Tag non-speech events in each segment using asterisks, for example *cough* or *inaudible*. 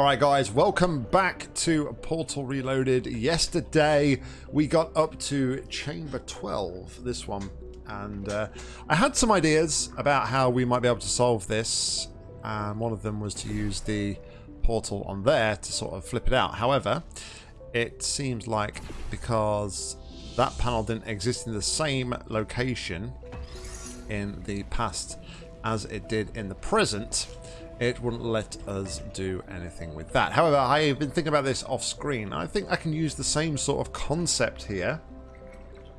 Alright guys, welcome back to Portal Reloaded. Yesterday we got up to Chamber 12, this one, and uh, I had some ideas about how we might be able to solve this, and one of them was to use the portal on there to sort of flip it out. However, it seems like because that panel didn't exist in the same location in the past as it did in the present, it wouldn't let us do anything with that. However, I've been thinking about this off screen. I think I can use the same sort of concept here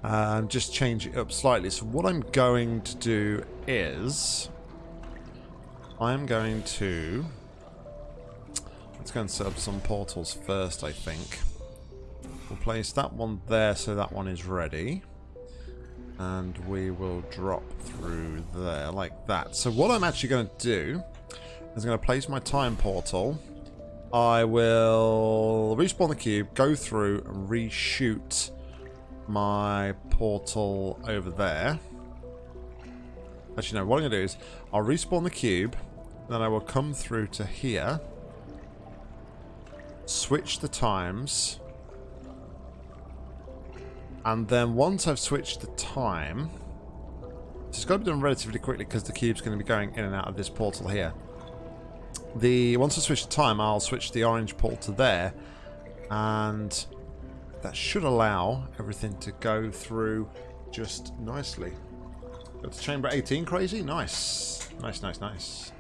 and just change it up slightly. So what I'm going to do is I'm going to let's go and set up some portals first, I think. We'll place that one there so that one is ready. And we will drop through there like that. So what I'm actually going to do is going to place my time portal. I will respawn the cube, go through and reshoot my portal over there. Actually, no, what I'm going to do is I'll respawn the cube, then I will come through to here, switch the times, and then once I've switched the time, it's got to be done relatively quickly because the cube's going to be going in and out of this portal here the once I switch the time, I'll switch the orange pole to there, and that should allow everything to go through just nicely. Got to chamber 18 crazy? Nice. Nice, nice, nice.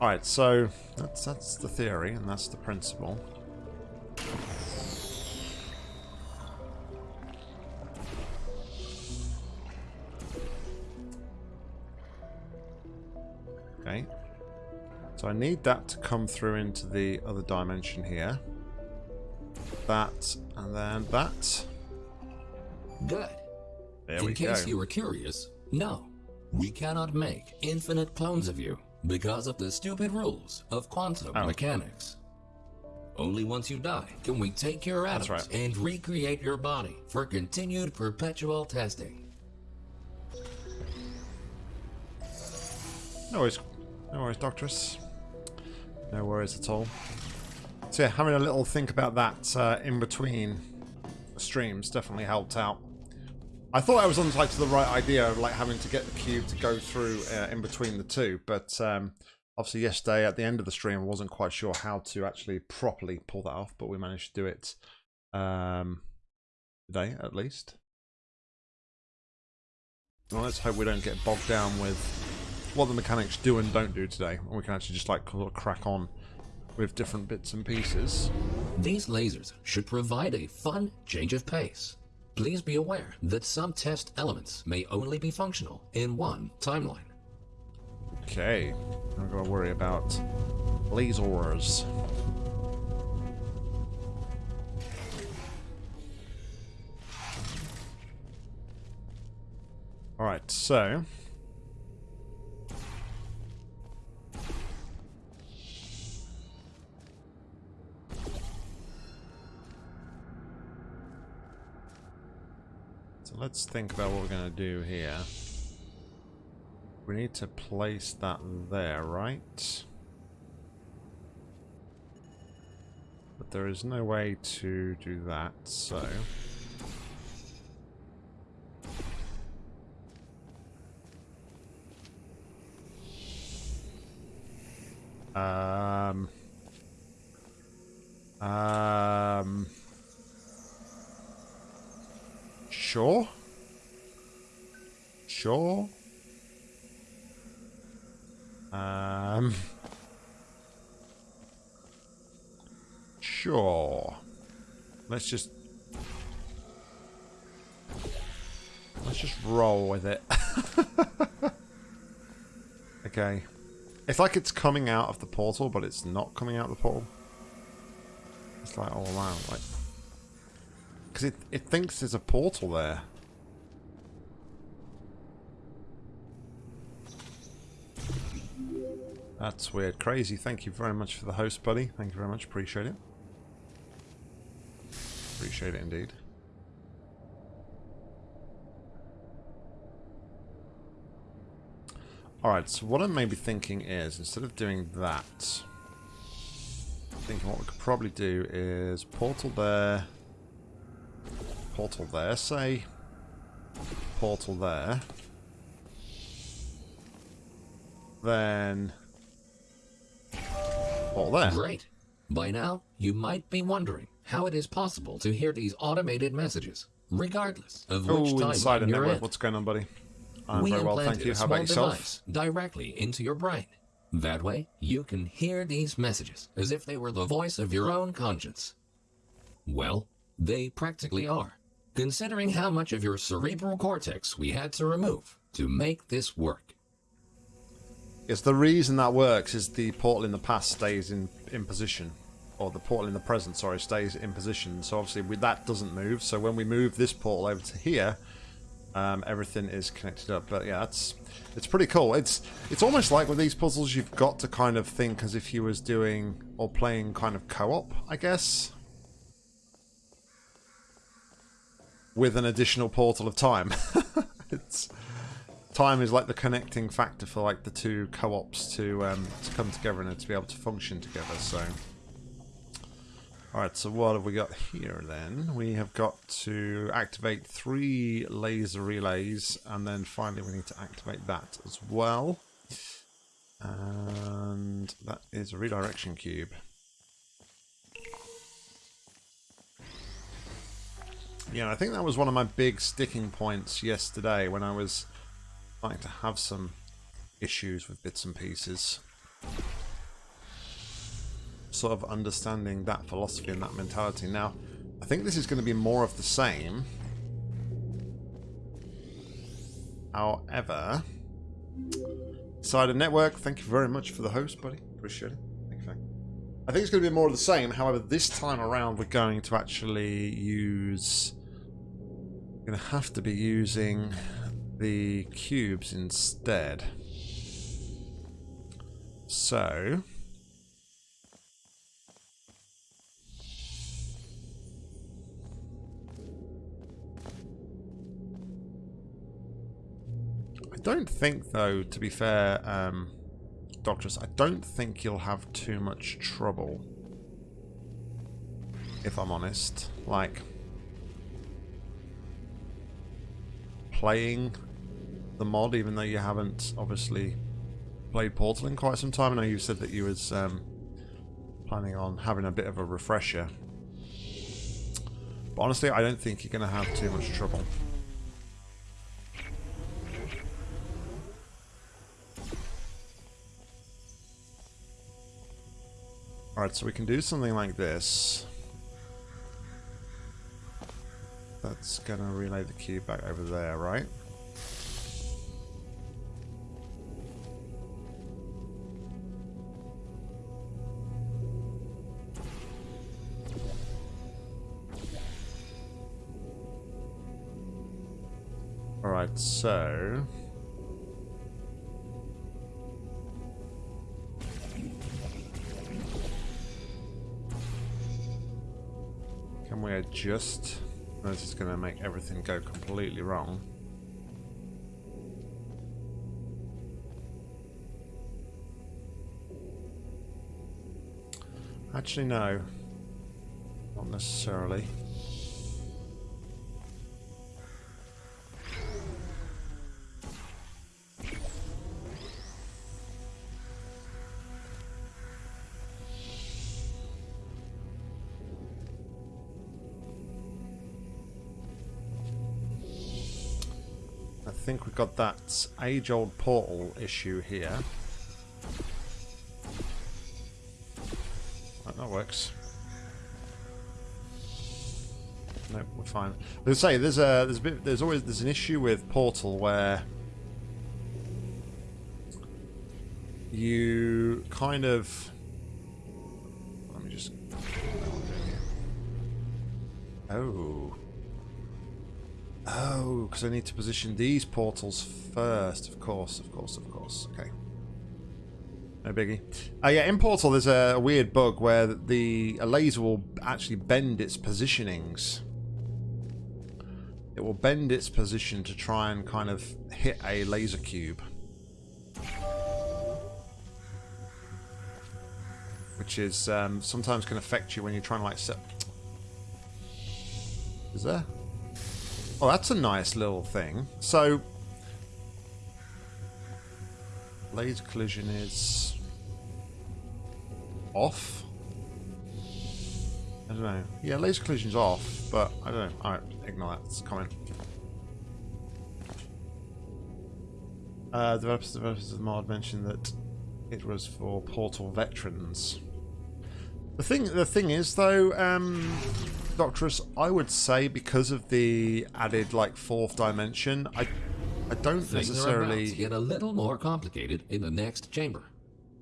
Alright, so that's that's the theory and that's the principle. Okay. So I need that to come through into the other dimension here. That, and then that. Good. There In case go. you were curious, no. We cannot make infinite clones of you because of the stupid rules of quantum Oh. mechanics. Only once you die can we take your atoms right. and recreate your body for continued perpetual testing. No worries. No worries, Doctress. No worries at all. So yeah, having a little think about that uh, in between streams definitely helped out. I thought I was on like to the right idea of like having to get the cube to go through uh, in between the two, but um, obviously yesterday at the end of the stream I wasn't quite sure how to actually properly pull that off, but we managed to do it um, today at least. Well, let's hope we don't get bogged down with what the mechanics do and don't do today, and we can actually just like sort of crack on with different bits and pieces. These lasers should provide a fun change of pace. Please be aware that some test elements may only be functional in one timeline. Okay, I'm gonna worry about lasers. All right, so let's think about what we're going to do here. We need to place that there, right? But there is no way to do that, so... Um... Um... Sure? Sure? Um... Sure. Let's just... Let's just roll with it. *laughs* okay. It's like it's coming out of the portal, but it's not coming out of the portal. It's like all around, like... Because it, it thinks there's a portal there. That's weird. Crazy. Thank you very much for the host, buddy. Thank you very much. Appreciate it. Appreciate it indeed. Alright, so what I'm maybe thinking is, instead of doing that... i thinking what we could probably do is portal there, portal there, say, portal there, then portal there. Great. By now, you might be wondering how it is possible to hear these automated messages, regardless of which Oh, time inside a you're network. in. What's going on, buddy? I'm we very well, thank you. How about yourself? directly into your brain. That way, you can hear these messages as if they were the voice of your own conscience. Well, they practically are, considering how much of your cerebral cortex we had to remove to make this work. Yes, the reason that works is the portal in the past stays in, in position. Or the portal in the present, sorry, stays in position. So obviously we, that doesn't move. So when we move this portal over to here, um, everything is connected up. But yeah, it's it's pretty cool. It's it's almost like with these puzzles, you've got to kind of think as if you was doing or playing kind of co-op, I guess. With an additional portal of time. *laughs* it's time is like the connecting factor for like the two co-ops to um, to come together and to be able to function together. So, all right. So what have we got here then? We have got to activate three laser relays, and then finally we need to activate that as well. And that is a redirection cube. Yeah, I think that was one of my big sticking points yesterday when I was starting to have some issues with bits and pieces. Sort of understanding that philosophy and that mentality. Now, I think this is going to be more of the same. However, Cider Network, thank you very much for the host, buddy. Appreciate it. I think it's going to be more of the same. However, this time around, we're going to actually use. We're going to have to be using the cubes instead. So. I don't think, though, to be fair, um, Doctors, I don't think you'll have too much trouble. If I'm honest. Like, playing the mod, even though you haven't obviously played Portal in quite some time. I know you said that you was um, planning on having a bit of a refresher. But honestly, I don't think you're going to have too much trouble. Alright, so we can do something like this. That's gonna relay the cube back over there, right? Alright, so... Can we adjust? This is going to make everything go completely wrong. Actually, no. Not necessarily. That age-old portal issue here. Right, that works. No, we're fine. Let's say there's a there's a bit there's always there's an issue with Portal where you kind of because I need to position these portals first of course of course of course okay no biggie. Uh, yeah, in Portal there's a, weird bug where the a laser will actually bend its positionings. It will bend its position to try and kind of hit a laser cube. which is um, sometimes can affect you when you're trying to like set. Is there? Oh, that's a nice little thing. So, laser collision is off. I don't know. Yeah, laser collision's off, but I don't know. Alright, ignore that. It's. Uh, developers, developers of the mod mentioned that it was for Portal veterans. The thing, the thing is though, um, Doctorus, I would say because of the added like fourth dimension, I, I don't Things are necessarily. about to get a little more complicated in the next chamber.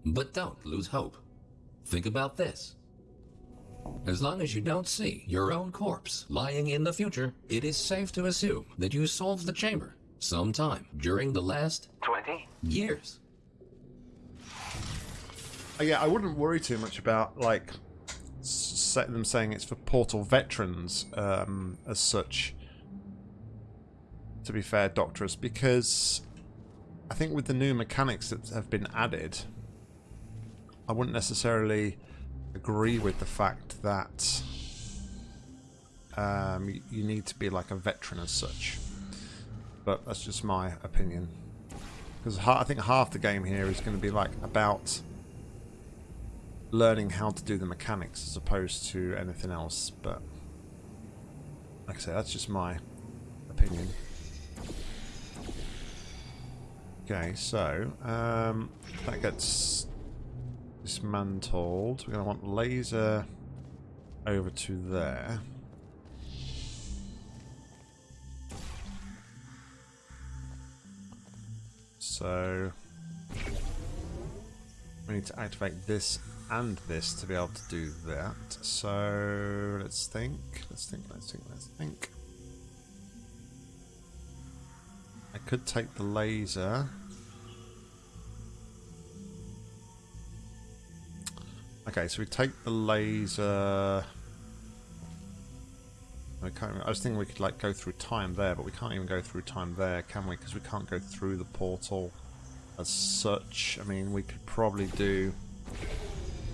But don't lose hope. Think about this. As long as you don't see your own corpse lying in the future, it is safe to assume that you solved the chamber sometime during the last 20 years. Uh, Yeah, I wouldn't worry too much about like s- them saying it's for Portal veterans um, as such. To be fair, Doctorus, because I think with the new mechanics that have been added, I wouldn't necessarily agree with the fact that um, you need to be like a veteran as such. But that's just my opinion. Because I think half the game here is going to be like about learning how to do the mechanics as opposed to anything else. But like I say, that's just my opinion. Okay, so um, that gets dismantled. We're going to want laser over to there. So we need to activate this and this to be able to do that. So let's think, let's think, let's think, let's think. I could take the laser. Okay, so we take the laser. I, can't, I was thinking we could like go through time there, but we can't even go through time there, can we? Because we can't go through the portal as such. I mean, we could probably do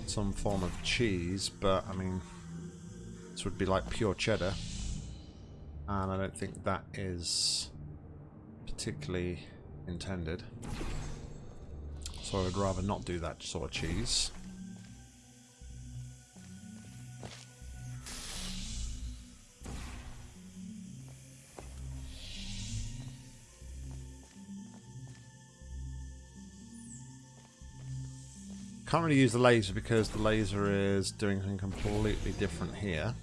some form of cheese, but I mean, this would be like pure cheddar, and I don't think that is particularly intended. So I would rather not do that sort of cheese. Can't really use the laser because the laser is doing something completely different here.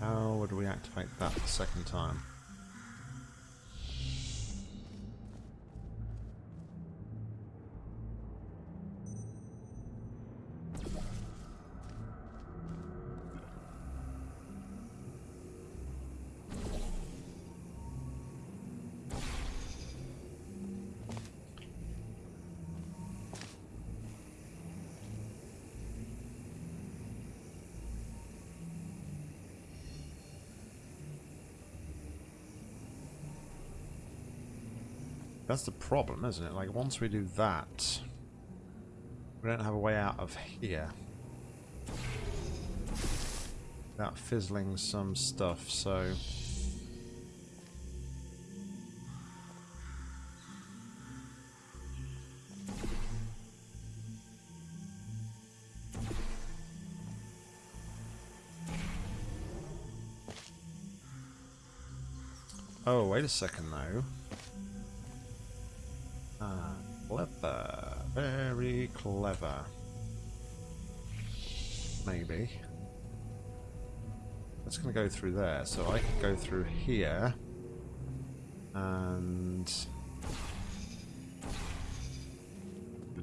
How would we activate that the second time? That's the problem, isn't it? Like, once we do that, we don't have a way out of here. Without fizzling some stuff, so... Oh, wait a second though. Clever. Maybe. That's going to go through there, so I could go through here. And...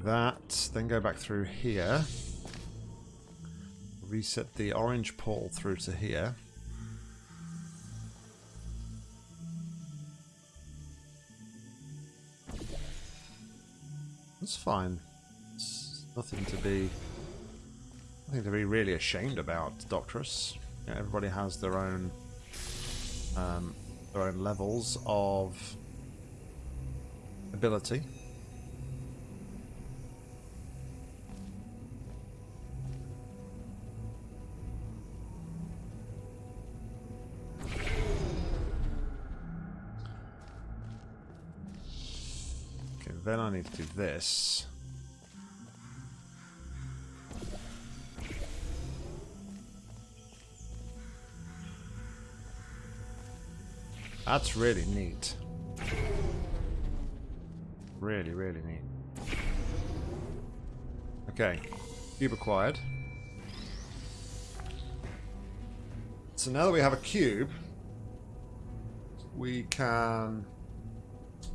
That, then go back through here. Reset the orange pole through to here. That's fine. Nothing to be nothing to be really ashamed about, Doctorus. You know, everybody has their own um, their own levels of ability. Then I need to do this. That's really neat. Really, really neat. Okay, cube acquired. So now that we have a cube, we can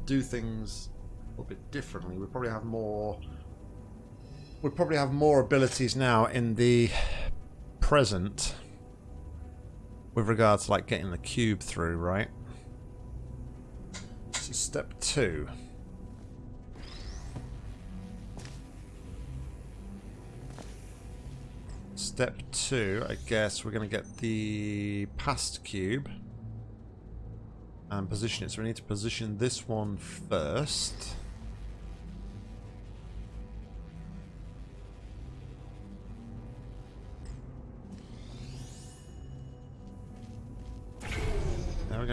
do things a little bit differently. We probably have more. We probably have more abilities now in the present with regards to like getting the cube through, right? Step two. Step two, I guess we're going to get the past cube and position it. So we need to position this one first.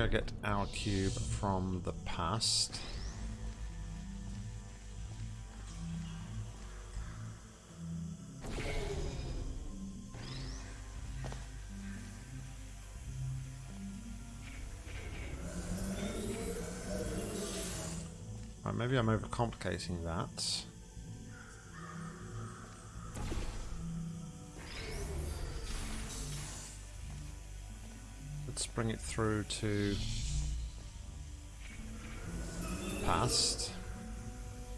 Get our cube from the past. Right, maybe I'm overcomplicating that. Bring it through to past.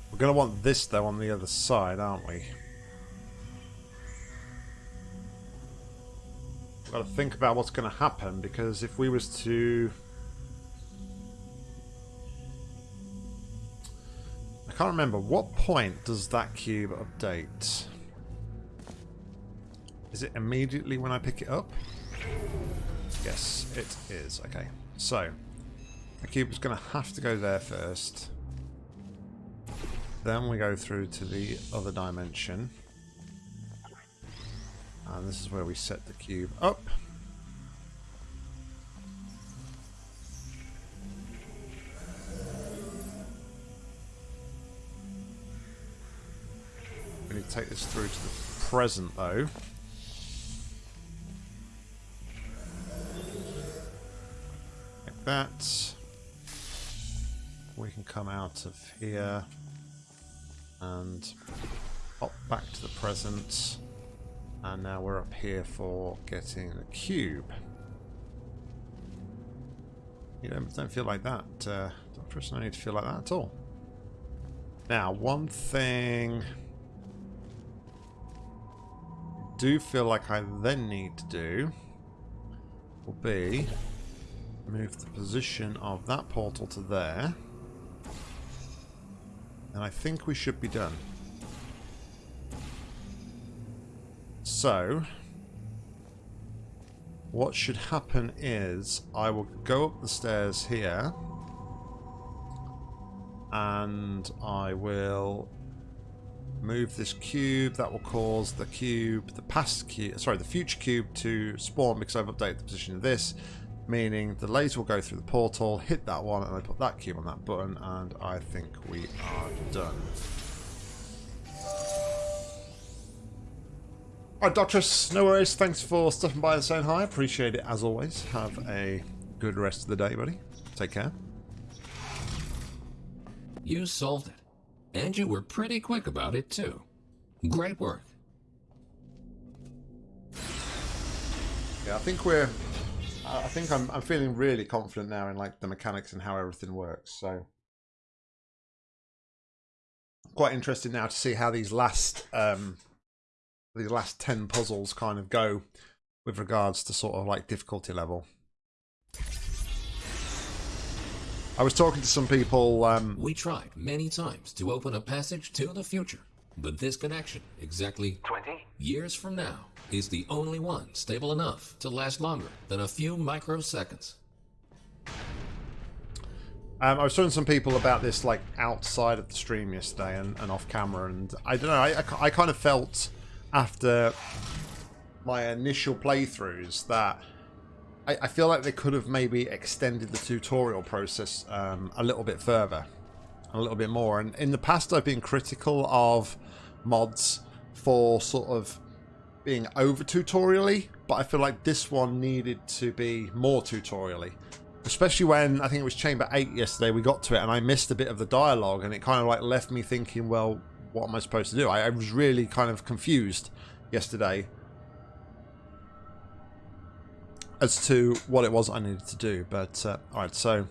We're going to want this though on the other side, aren't we? We've got to think about what's going to happen because if we was to I can't remember what point does that cube update? Is it immediately when I pick it up? Yes, it is. Okay, so the cube is going to have to go there first. Then we go through to the other dimension. And this is where we set the cube up. We need to take this through to the present though. That. We can come out of here and hop back to the present. And now we're up here for getting the cube. You don't, don't feel like that. Uh, don't no need to feel like that at all. Now, one thing I do feel like I then need to do will be move the position of that portal to there. And I think we should be done. So, what should happen is I will go up the stairs here and I will move this cube. That will cause the cube, the past cube, sorry, the future cube to spawn because I've updated the position of this, meaning the laser will go through the portal, hit that one, and I put that cube on that button, and I think we are done. Alright, Doctress, no worries. Thanks for stopping by and saying hi. Appreciate it as always. Have a good rest of the day, buddy. Take care. You solved it. And you were pretty quick about it, too. Great work. Yeah, I think we're... I think I'm, I'm feeling really confident now in like the mechanics and how everything works, so... Quite interested now to see how these last um, these last 10 puzzles kind of go with regards to sort of like difficulty level. I was talking to some people. Um, we tried many times to open a passage to the future, but this connection, exactly 20 years from now, is the only one stable enough to last longer than a few microseconds. Um, I was telling some people about this like outside of the stream yesterday and, and off camera, and I don't know. I, I, I kind of felt after my initial playthroughs that I, I feel like they could have maybe extended the tutorial process um, a little bit further, a little bit more. And in the past, I've been critical of mods for sort of being over tutorially, but I feel like this one needed to be more tutorially. Especially when I think it was Chamber 8 yesterday, we got to it and I missed a bit of the dialogue and it kind of like left me thinking, well, what am I supposed to do? I, I was really kind of confused yesterday as to what it was I needed to do. But, uh, alright, so...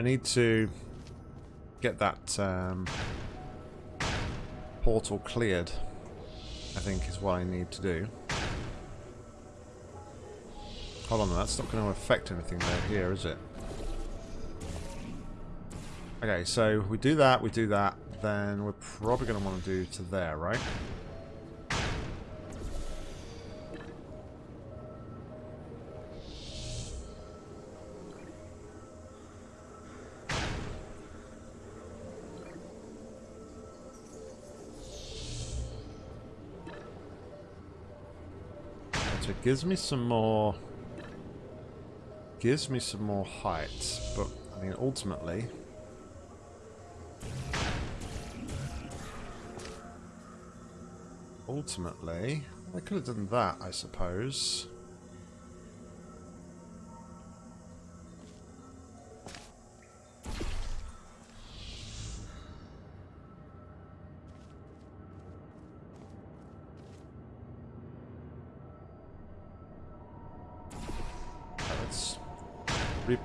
I need to get that um, portal cleared, I think is what I need to do. Hold on, that's not going to affect anything there here, is it? Okay, so we do that, we do that, then we're probably going to want to do to there, right? It gives me some more... Gives me some more height, but, I mean, ultimately... Ultimately, I could have done that, I suppose.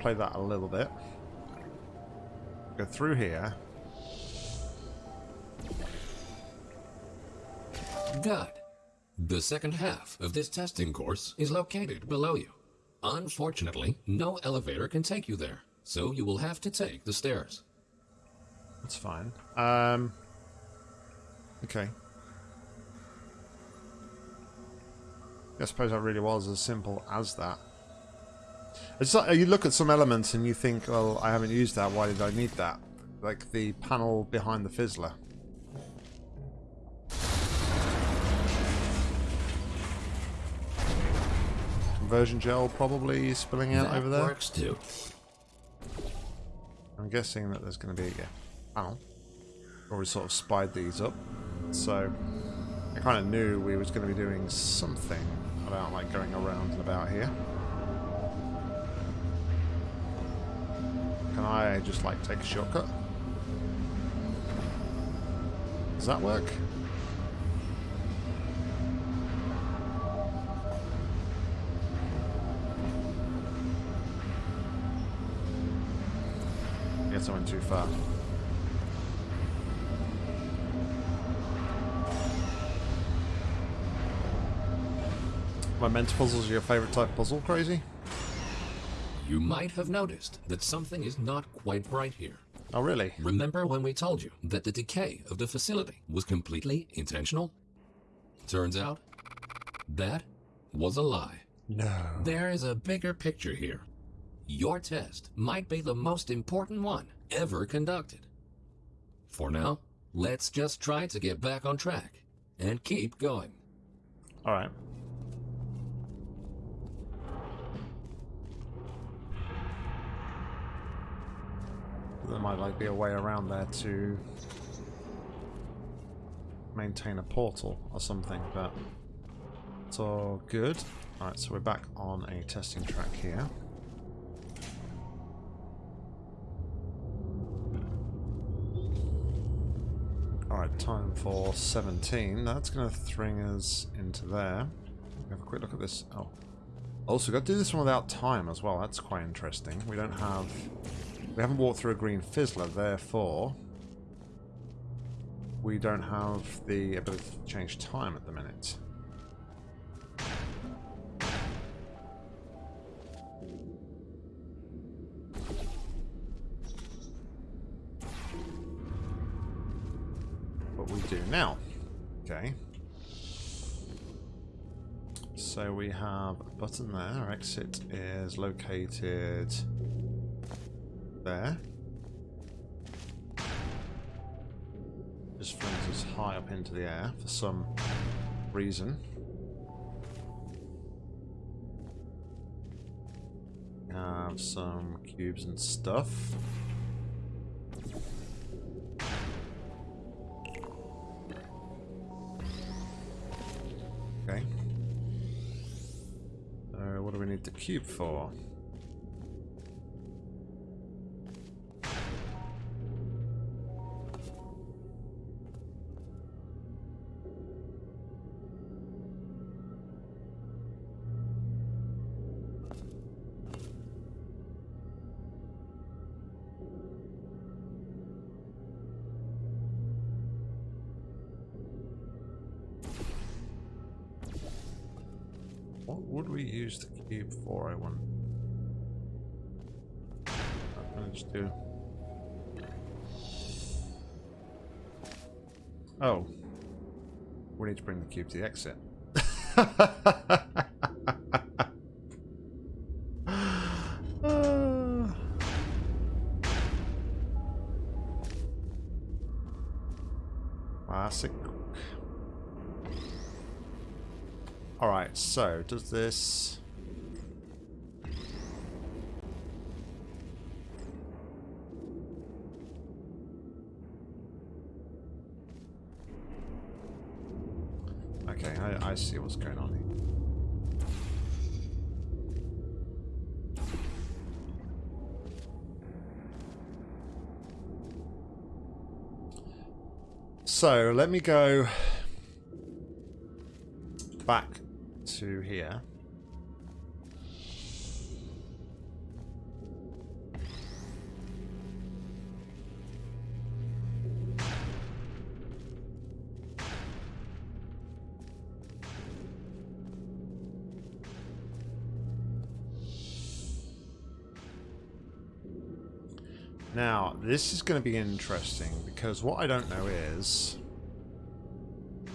Replay that a little bit. Go through here. Good. The second half of this testing course is located below you. Unfortunately, no elevator can take you there, so you will have to take the stairs. That's fine. Um, okay. I suppose that really was as simple as that. It's like, you look at some elements and you think, well, I haven't used that, why did I need that? Like the panel behind the fizzler. Conversion gel probably spilling out that over there. works too. I'm guessing that there's going to be a panel. Already sort of spied these up. So I kind of knew we was going to be doing something about like going around and about here. Can I just like take a shortcut? Does that work? I guess I went too far. My mental puzzles are your favorite type puzzle, crazy? You might have noticed that something is not quite right here. Oh, really? Remember when we told you that the decay of the facility was completely intentional? Turns out, that was a lie. No. There is a bigger picture here. Your test might be the most important one ever conducted. For now, let's just try to get back on track and keep going. Alright. There might like be a way around there to maintain a portal or something, but it's all good. Alright, so we're back on a testing track here. Alright, time for 17. That's going to thring us into there. Have a quick look at this. Oh. Also, got to do this one without time as well. That's quite interesting. We don't have We haven't walked through a green fizzler, therefore we don't have the ability to change time at the minute. What we do now. Okay. So we have a button there. Our exit is located there. Just flings us high up into the air for some reason. Have some cubes and stuff. Okay. So what do we need the cube for? Would we use the cube for, I wonder? I'm gonna do... Oh. We need to bring the cube to the exit. *laughs* Does this... Okay, I, I see what's going on here. So, let me go to here. Now, this is going to be interesting because what I don't know is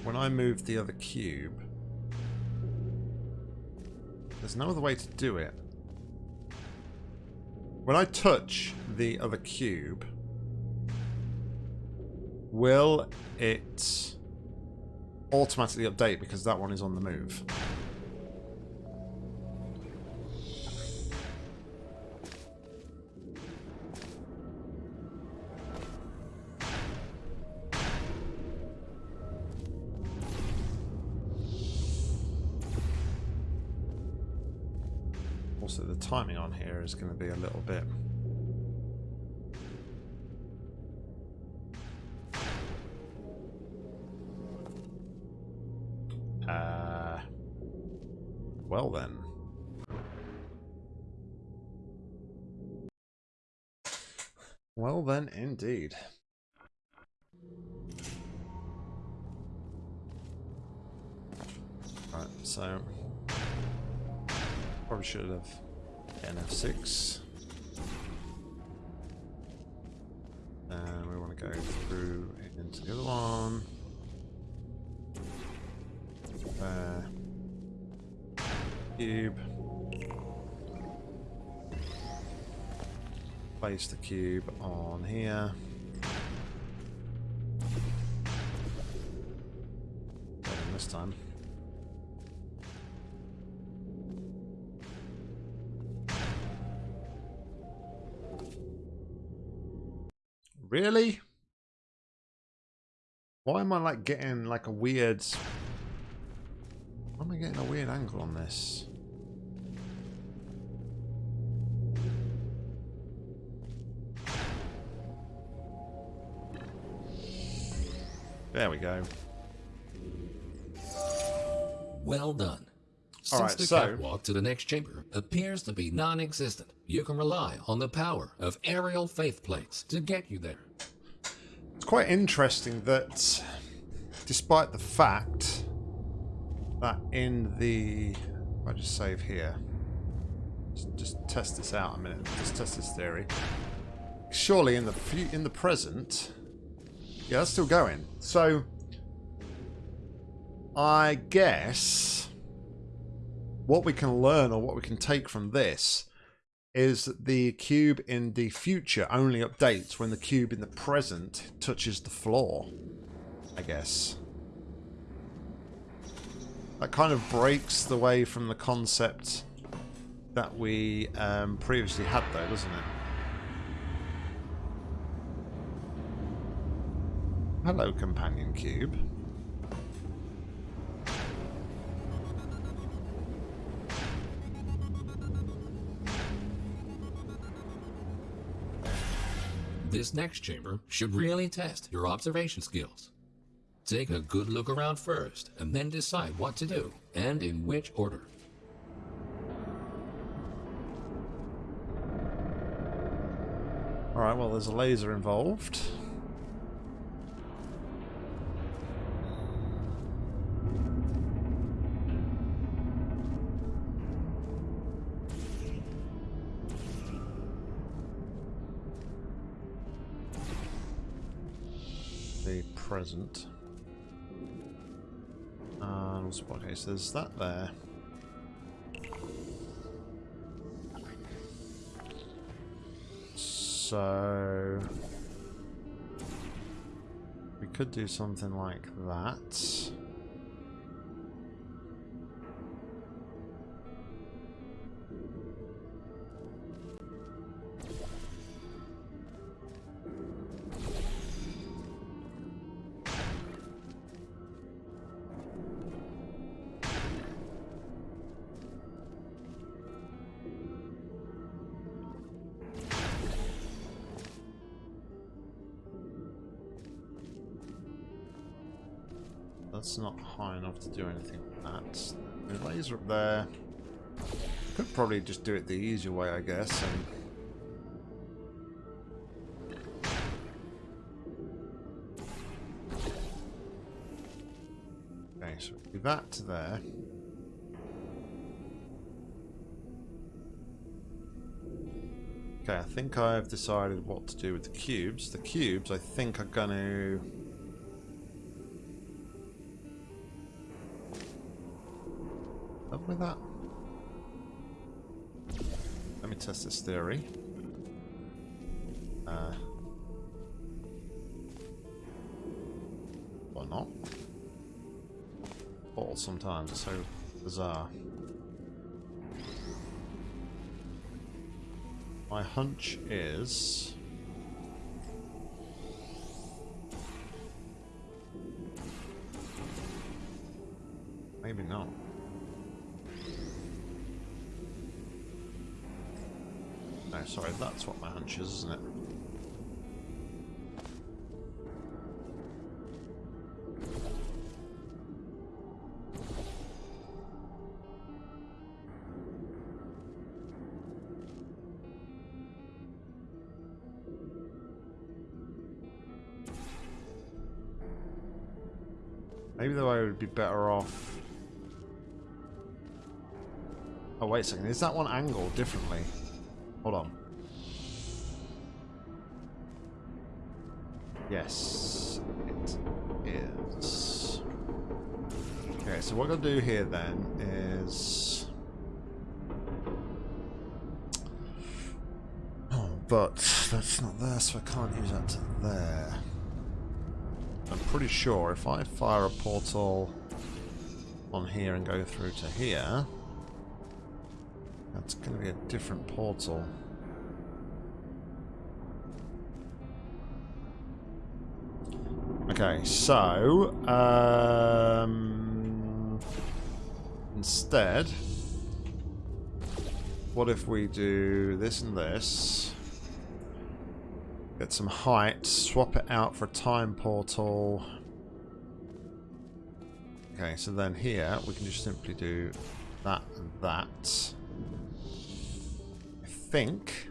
when I move the other cube, there's no other way to do it. When I touch the other cube, will it automatically update because that one is on the move? Also, the timing on here is going to be a little bit... Uh, well then. Well then, indeed. Right, so... Probably should have NF6. And we want to go through into the other one. There. Cube. Place the cube on here. And this time. Really? Why am I like getting like a weird... Why am I getting a weird angle on this? There we go. Well done. Since Alright, the so- catwalk to the next chamber appears to be non-existent, you can rely on the power of aerial faith plates to get you there. It's quite interesting that despite the fact that in the... I just save here. Just, just test this out a minute. Just test this theory. Surely in the in the present... Yeah, that's still going. So... I guess... What we can learn or what we can take from this is that the cube in the future only updates when the cube in the present touches the floor. I guess. That kind of breaks the way from the concept that we um, previously had though, doesn't it? Hello, companion cube. This next chamber should really test your observation skills. Take a good look around first, and then decide what to do, and in which order. Alright, well there's a laser involved. Present. And what case there's that there. So we could do something like that. To do anything with that. The laser up there. Could probably just do it the easier way, I guess. And okay, so do that to there. Okay, I think I've decided what to do with the cubes. The cubes, I think, are going to Up with that. Let me test this theory. Uh, or not. Or sometimes it's so bizarre. My hunch is... is, isn't it? Maybe the way would be better off. Oh, wait a second. Is that one angled differently? Hold on. So what I'm going to do here then is... Oh, but that's not there, so I can't use that to there. I'm pretty sure if I fire a portal on here and go through to here, that's going to be a different portal. Okay, so um, instead, what if we do this and this? Get some height, swap it out for a time portal. Okay, so then here we can just simply do that and that. I think.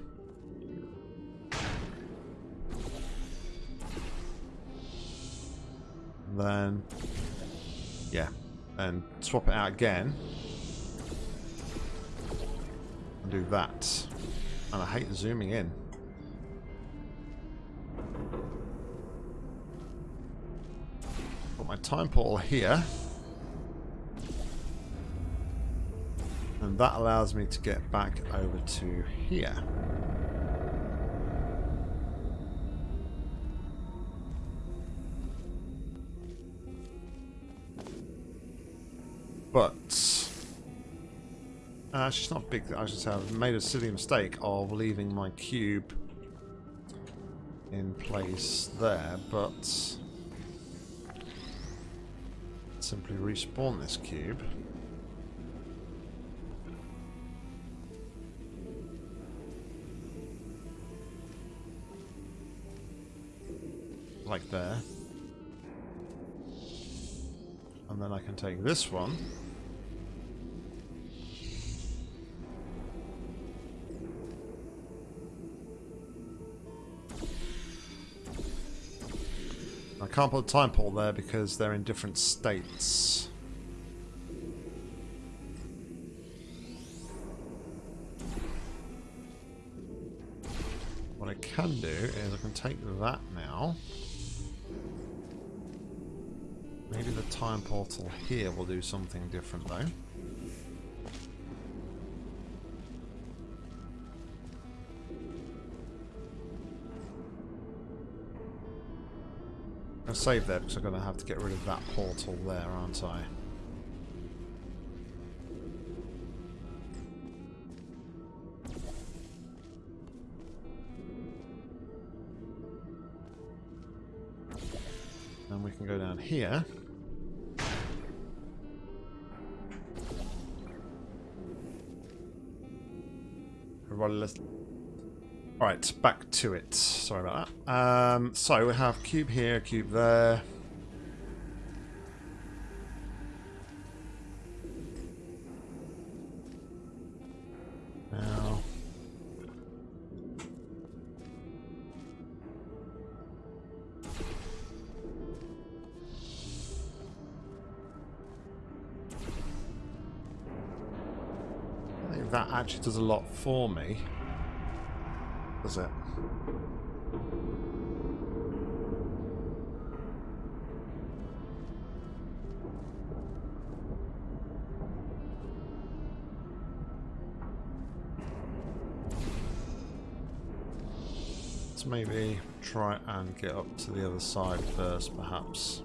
Then, yeah, and swap it out again. And do that. And I hate zooming in. Put my time portal here. And that allows me to get back over to here. Uh, it's not big. I should say I've made a silly mistake of leaving my cube in place there, but simply respawn this cube. Like there. And then I can take this one. Can't put a time portal there because they're in different states. What I can do is I can take that now. Maybe the time portal here will do something different though. Save there because I'm going to have to get rid of that portal there, aren't I? Then we can go down here. Everybody, let's Right, back to it. Sorry about that. Um, so we have cube here, cube there. Now. I think that actually does a lot for me does it? Let's maybe try and get up to the other side first, perhaps.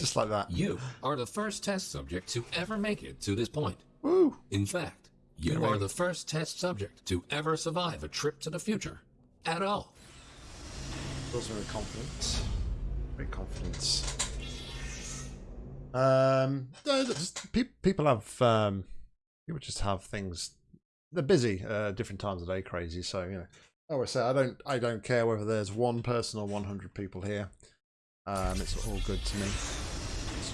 Just like that. You are the first test subject to ever make it to this point. Woo! In fact, you Really? are the first test subject to ever survive a trip to the future. At all. Feels very confident. Very confident. Um, no, just, pe- people have um, people just have things. They're busy uh, different times of day, crazy. So you know, I always say I don't I don't care whether there's one person or 100 people here. Um, it's all good to me.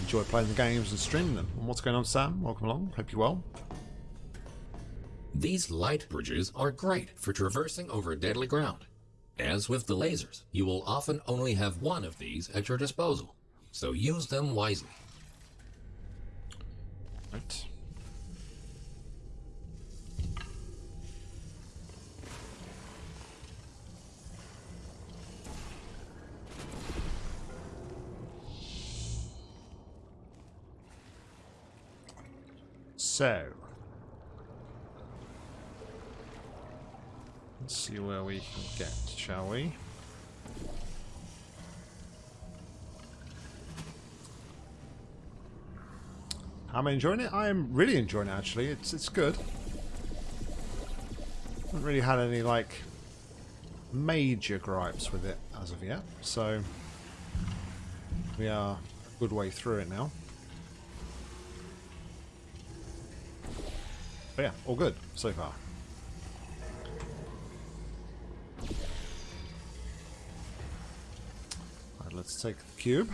Enjoy playing the games and streaming them. And what's going on, Sam? Welcome along. Hope you're well. These light bridges are great for traversing over deadly ground. As with the lasers, you will often only have one of these at your disposal, so use them wisely. Right. So, let's see where we can get, shall we? I'm I enjoying it. I'm really enjoying it actually. It's it's good. Haven't really had any like major gripes with it as of yet. So we are a good way through it now. But yeah, all good so far. Right, let's take the cube.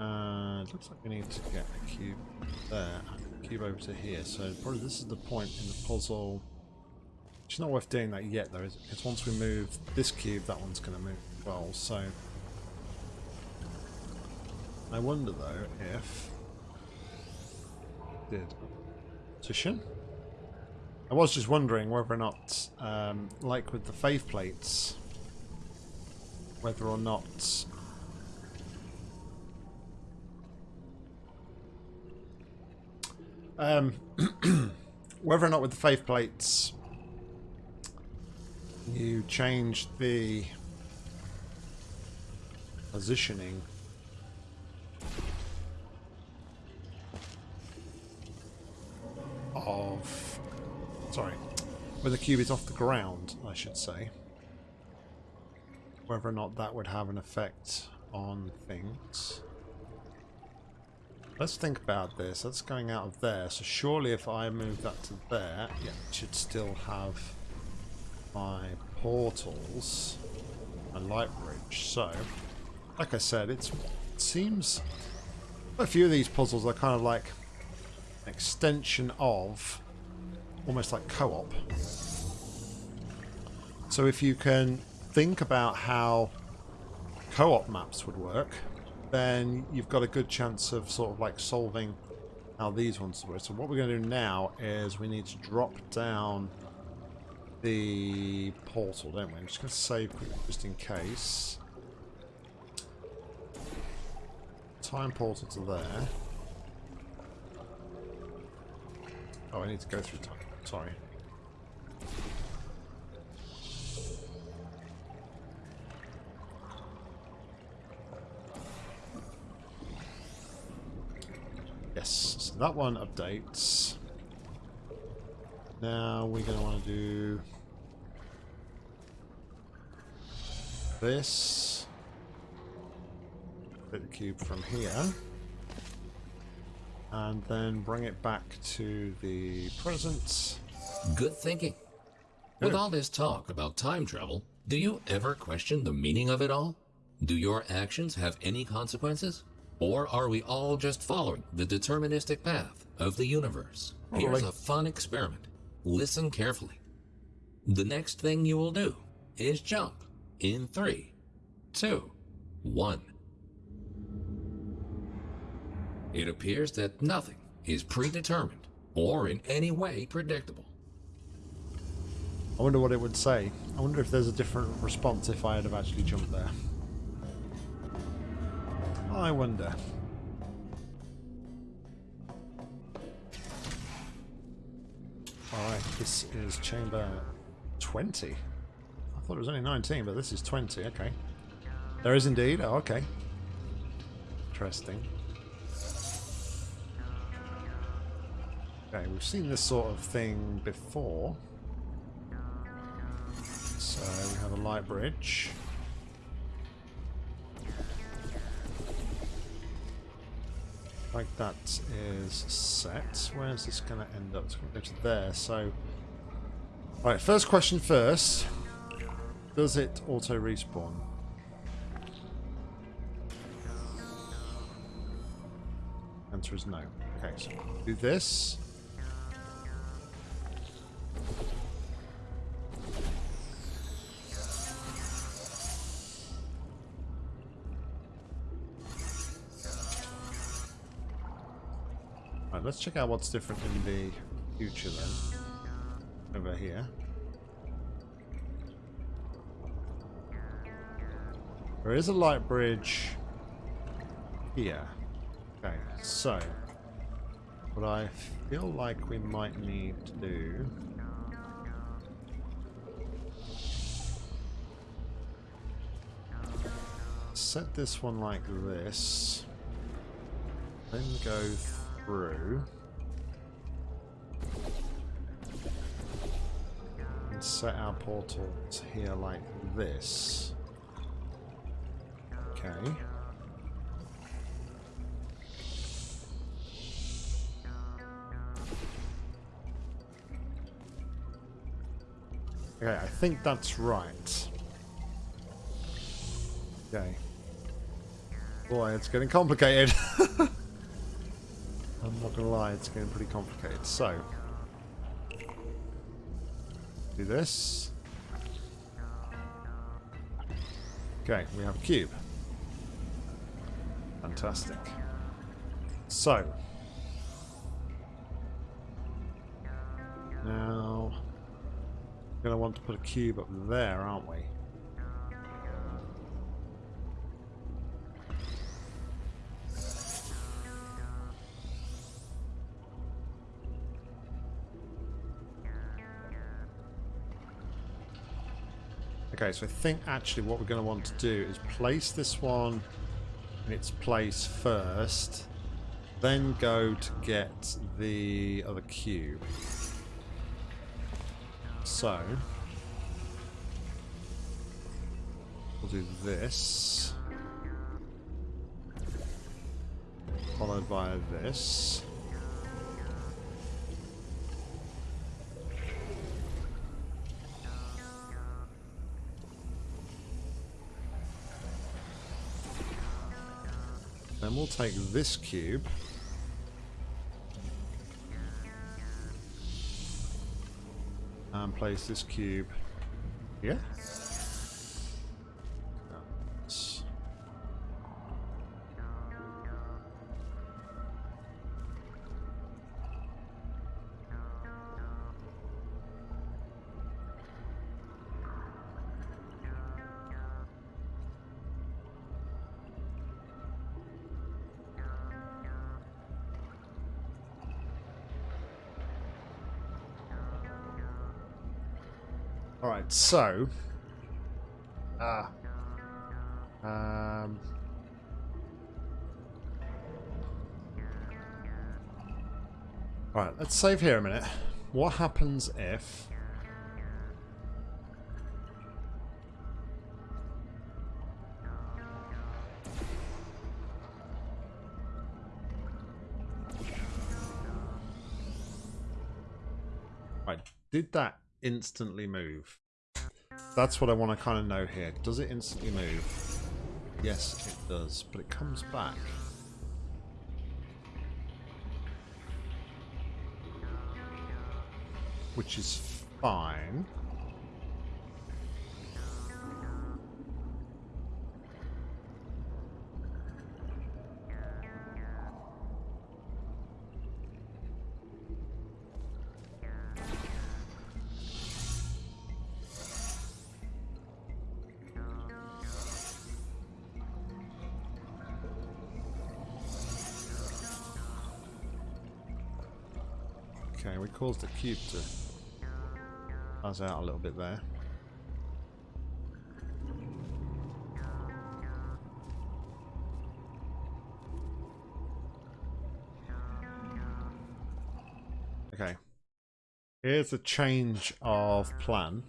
Uh, it looks like we need to get a cube there a cube over to here. So probably this is the point in the puzzle. It's not worth doing that yet though, is it? Because once we move this cube, that one's going to move as well. So I wonder though if did position. I was just wondering whether or not, um, like with the faith plates, whether or not Um, *clears throat* whether or not with the faith plates you change the positioning of sorry when the cube is off the ground I should say whether or not that would have an effect on things Let's think about this. That's going out of there. So surely if I move that to there, yeah, it should still have my portals and light bridge. So, like I said, it's, it seems a few of these puzzles are kind of like an extension of almost like co-op. So if you can think about how co-op maps would work, then you've got a good chance of sort of like solving how these ones work. So what we're going to do now is we need to drop down the portal, don't we? I'm just going to save just in case. Time portal to there. Oh, I need to go through time. Sorry. Yes, so that one updates. Now we're going to want to do this. Take the cube from here. And then bring it back to the present. Good thinking. With all this talk about time travel, do you ever question the meaning of it all? Do your actions have any consequences? Or are we all just following the deterministic path of the universe? Here's a fun experiment. Listen carefully. The next thing you will do is jump in three, two, one. It appears that nothing is predetermined or in any way predictable. I wonder what it would say. I wonder if there's a different response if I had have actually jumped there. I wonder. Alright, this is chamber 20. I thought it was only 19, but this is 20, okay. There is indeed, oh, okay. Interesting. Okay, we've seen this sort of thing before. So we have a light bridge. Like that is set. Where is this going to end up? It's going to go to there. So, right. First question first. Does it auto respawn? Answer is no. Okay, so do this. Right, let's check out what's different in the future then. Over here. There is a light bridge here. Okay, so what I feel like we might need to do set this one like this, then go through. And set our portals here like this. Okay. Okay, I think that's right. Okay. Boy, it's getting complicated. *laughs* I'm not gonna lie, it's getting pretty complicated. So, do this. Okay, we have a cube. Fantastic. So, now, we're going to want to put a cube up there, aren't we? Okay, so I think actually what we're going to want to do is place this one in its place first, then go to get the other cube. So, we'll do this, followed by this. Then we'll take this cube. And place this cube here. So. Ah. Um. Alright, let's save here a minute. What happens if. Right, did that instantly move? That's what I want to kind of know here. Does it instantly move? Yes, it does, but it comes back. Which is fine. Caused the cube to buzz out a little bit there. Okay. Here's a change of plan.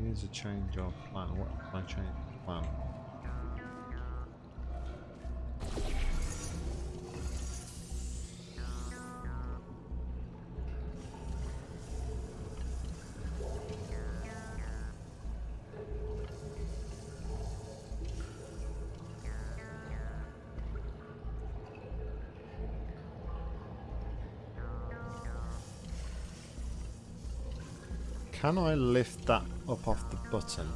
Here's a change of plan. What my change plan? Can I lift that up off the button?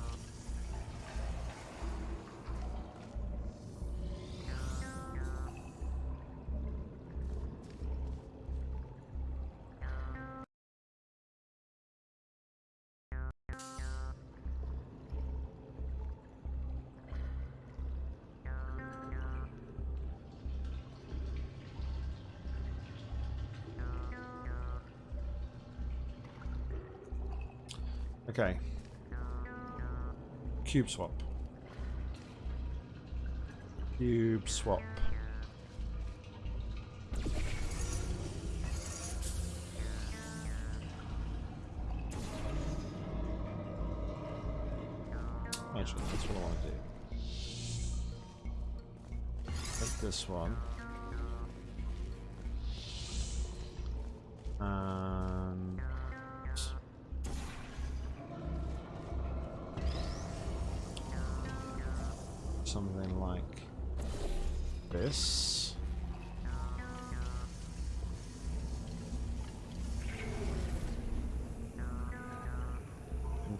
Okay. Cube swap. Cube swap. Actually, that's what I want to do. Take this one. Uh,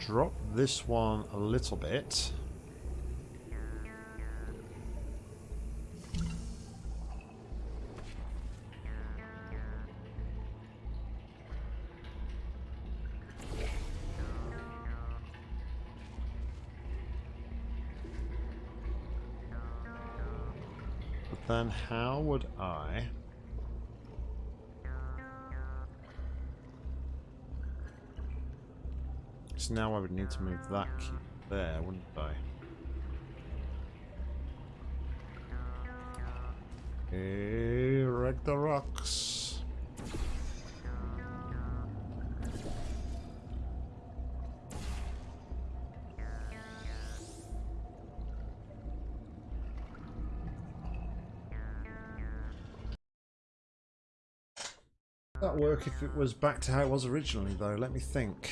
drop this one a little bit. But then how would I... Now I would need to move that cube there, wouldn't I? Hey, wreck the rocks. That work if it was back to how it was originally, though. Let me think.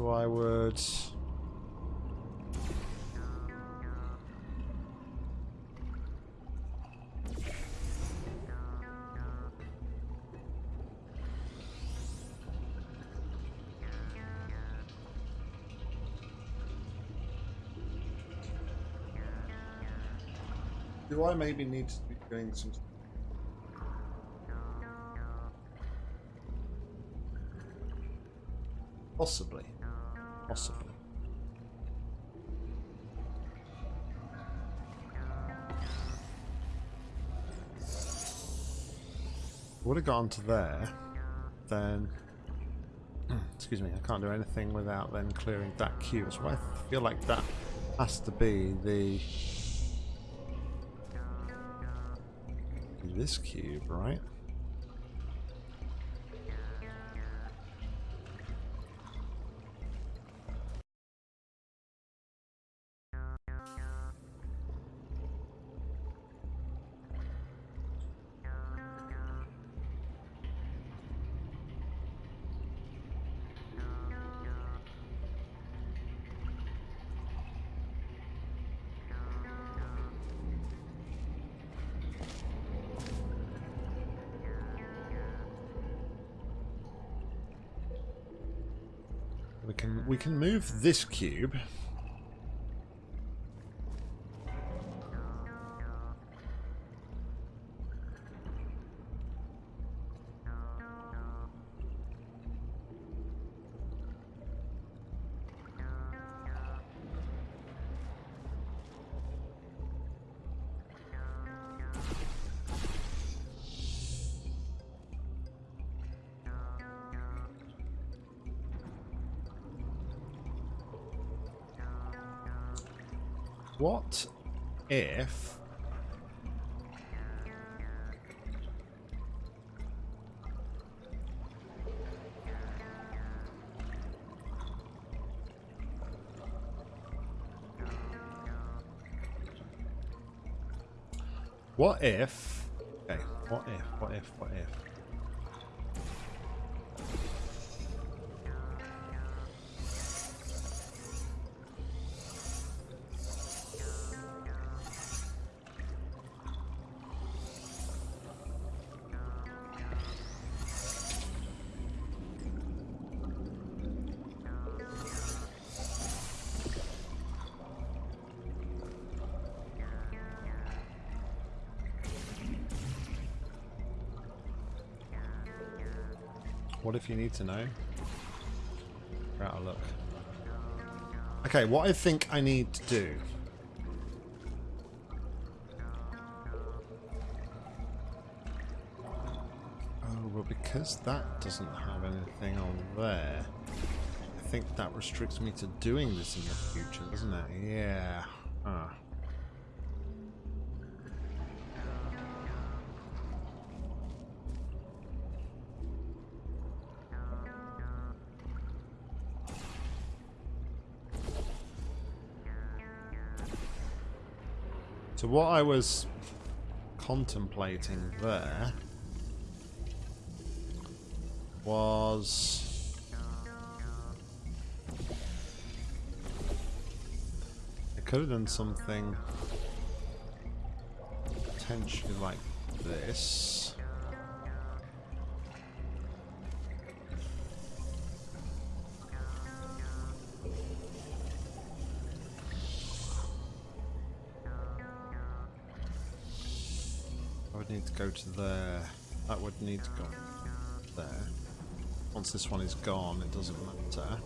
So I would. Do I maybe need to be doing some Possibly. Possibly. Would have gone to there, then. *clears throat* Excuse me, I can't do anything without then clearing that cube. So I feel like that has to be the. This cube, right? Can move this cube. What if... Okay, what if, what if, what if... What if you need to know? We're out of luck. Okay, what I think I need to do. Oh, well, because that doesn't have anything on there, I think that restricts me to doing this in the future, doesn't it? Yeah. What I was contemplating there was I could have done something potentially like this. Go to there. That would need to go there. Once this one is gone, it doesn't matter.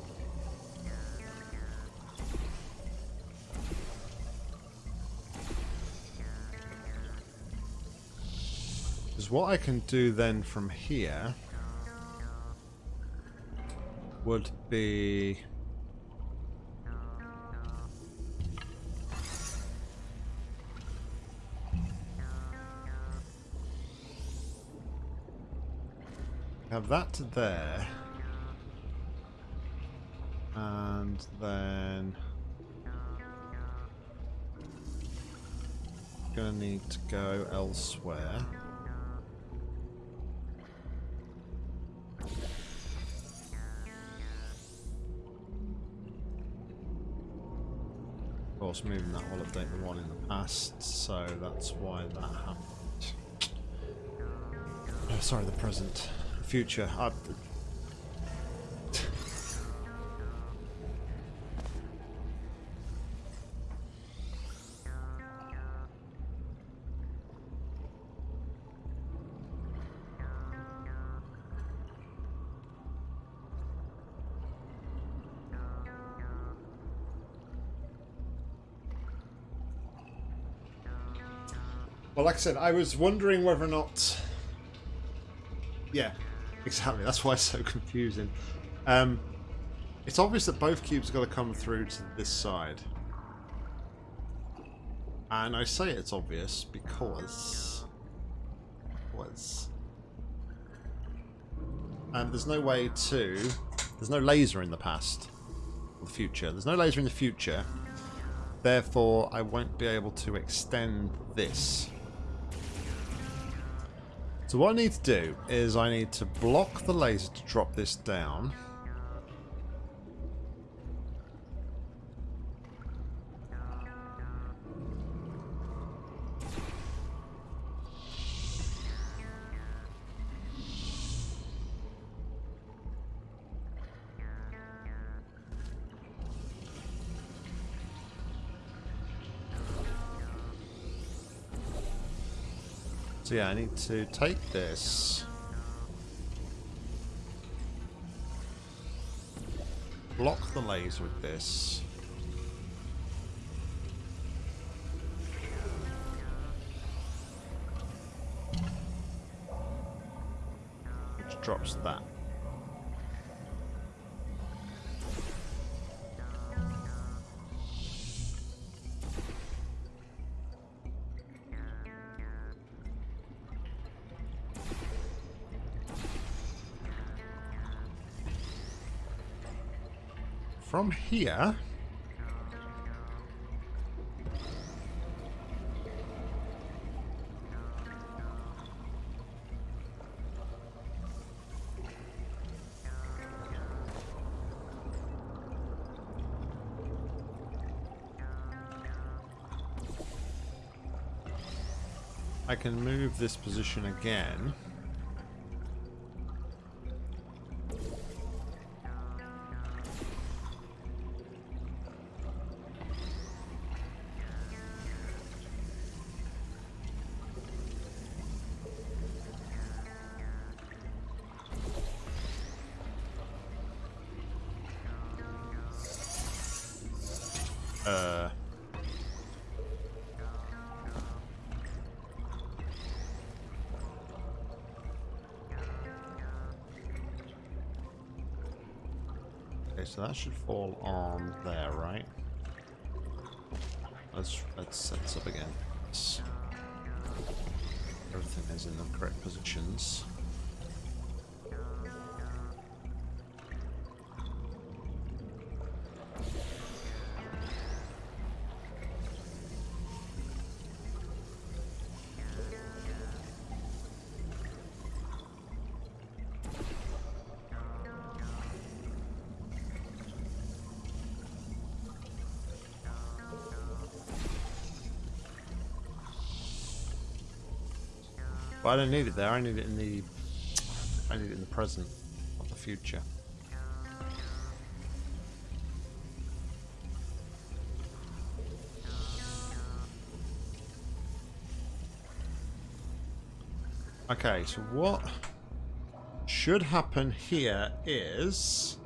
Because what I can do then from here would be... That there. And then... Gonna need to go elsewhere. Of course, moving that will update the one in the past, so that's why that happened. Oh, sorry, the present. Future. I, Well, like I said, I was wondering whether or not. Yeah, exactly. That's why it's so confusing. Um, it's obvious that both cubes have got to come through to this side. And I say it's obvious because... Was. And there's no way to... There's no laser in the past. Or the future. There's no laser in the future. Therefore, I won't be able to extend this. So what I need to do is I need to block the laser to drop this down. So yeah, I need to take this. Block the laser with this. Which drops that. From here... I can move this position again. That should fall on there, right? Let's let's set this up again. Everything is in the correct positions. I don't need it there. I need it in the. I need it in the present, not the future. Okay, so what should happen here is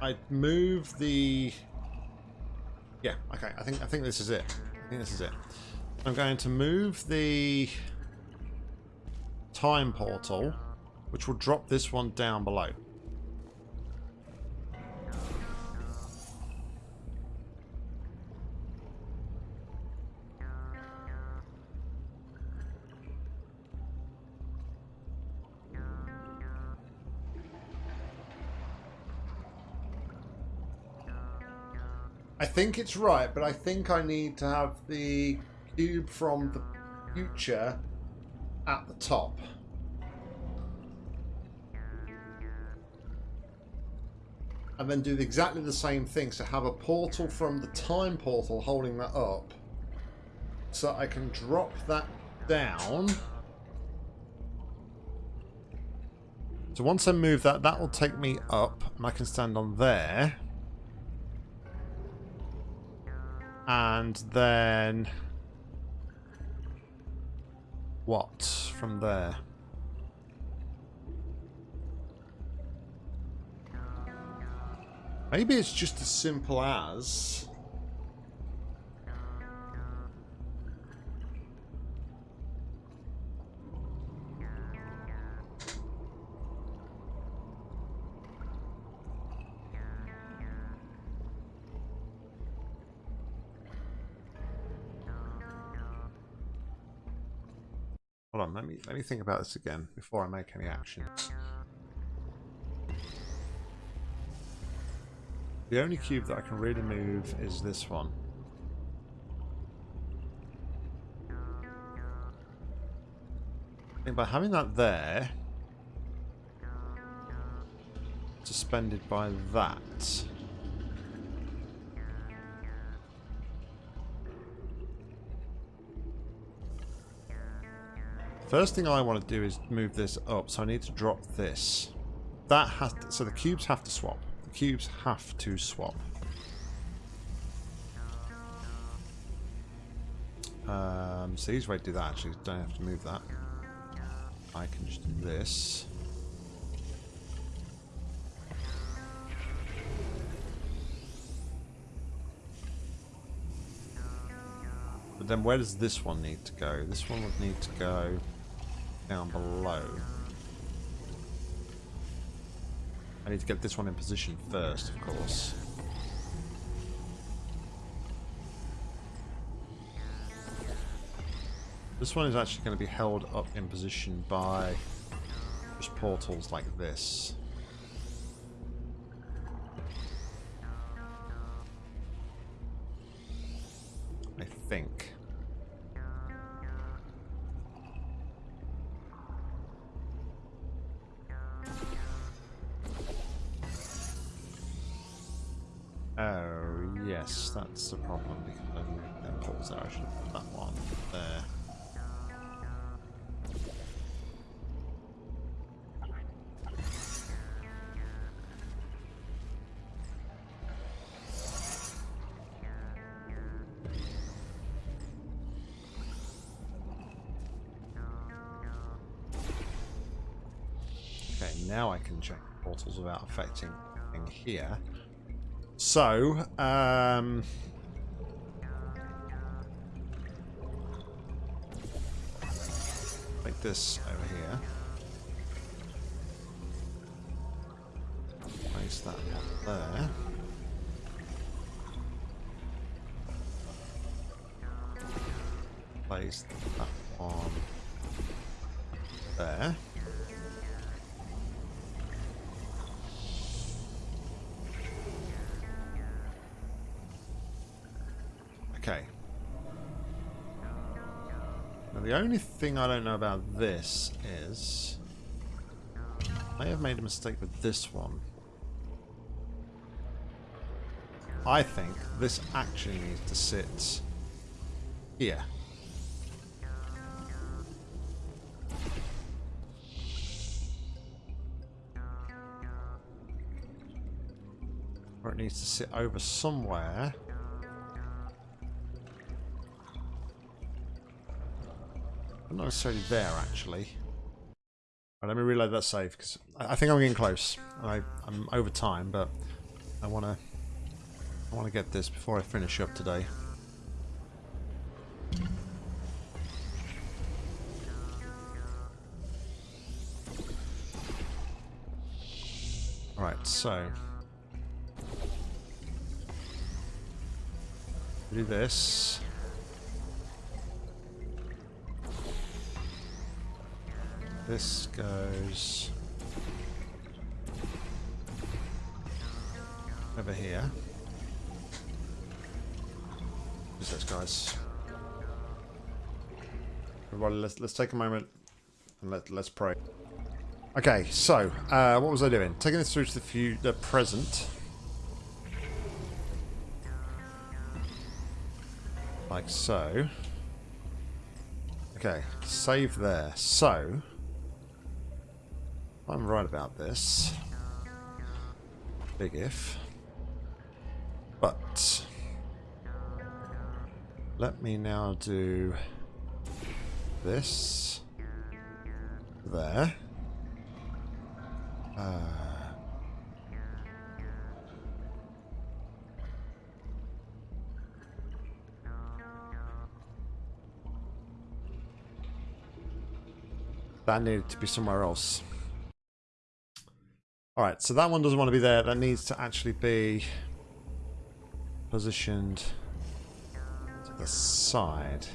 I'd move the yeah okay I think I think this is it I think this is it I'm going to move the time portal which will drop this one down below. I think it's right, but I think I need to have the cube from the future at the top. And then do exactly the same thing. So have a portal from the time portal holding that up. So I can drop that down. So once I move that, that will take me up. And I can stand on there. And then... What from there? Maybe it's just as simple as... Hold on, let me let me think about this again before I make any actions. The only cube that I can really move is this one. I think by having that there, suspended by that, First thing I want to do is move this up, so I need to drop this. That has to, so the cubes have to swap. The cubes have to swap. Um, so easy way to do that actually, don't have to move that. I can just do this. But then where does this one need to go? This one would need to go down below. I need to get this one in position first, of course. This one is actually going to be held up in position by just portals like this. Portals without affecting anything here. So, um... Like this over Now the only thing I don't know about this is... I have made a mistake with this one. I think this actually needs to sit here. Or it needs to sit over somewhere. Not necessarily there, actually. Right, let me reload that save because I, I think I'm getting close. I, I'm over time, but I want to I want to get this before I finish up today. Alright, so do this. This goes over here. Who's this, guys? Everybody, let's let's take a moment and let let's pray. Okay, so uh, what was I doing? Taking this through to the few the present. Like so. Okay, save there. So, I'm right about this. Big if. But let me now do this there. Uh, that needed to be somewhere else. Alright, so that one doesn't want to be there. That needs to actually be positioned to the side.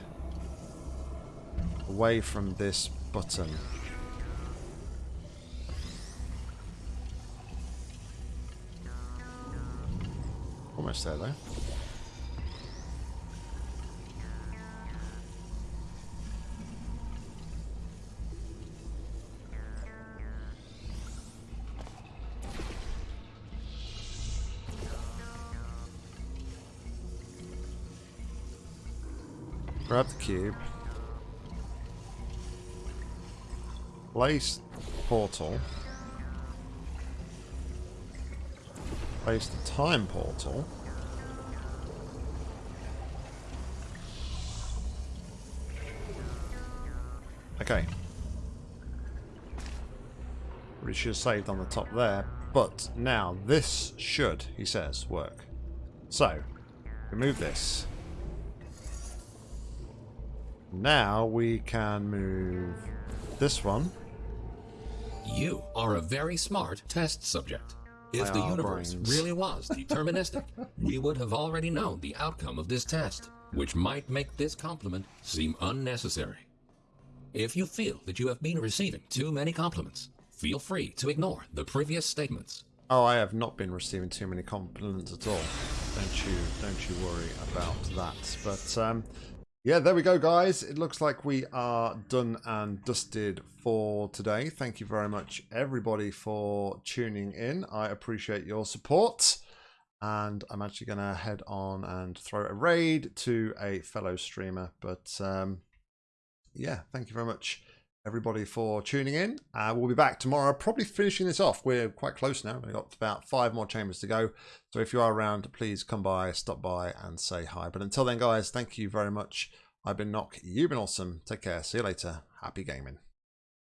Away from this button. Almost there though. Grab the cube. Place portal. Place the time portal. Okay. We should have saved on the top there. But now this should, he says, work. So, remove this. Now we can move this one. You are a very smart test subject. If the universe brains. really was deterministic, we would have already known the outcome of this test, which might make this compliment seem unnecessary. If you feel that you have been receiving too many compliments, feel free to ignore the previous statements. Oh, I have not been receiving too many compliments at all. Don't you don't you worry about that. But um yeah, there we go guys. It looks like we are done and dusted for today. Thank you very much everybody for tuning in. I appreciate your support. And I'm actually going to head on and throw a raid to a fellow streamer. But um, yeah, thank you very much everybody for tuning in. Uh, we'll be back tomorrow, probably finishing this off. We're quite close now. We've got about five more chambers to go. So if you are around, please come by, stop by and say hi. But until then, guys, thank you very much. I've been Knock. You've been awesome. Take care. See you later. Happy gaming.